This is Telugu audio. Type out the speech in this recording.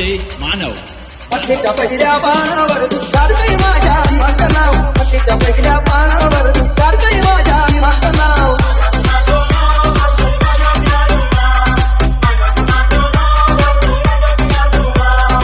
आरजे मानव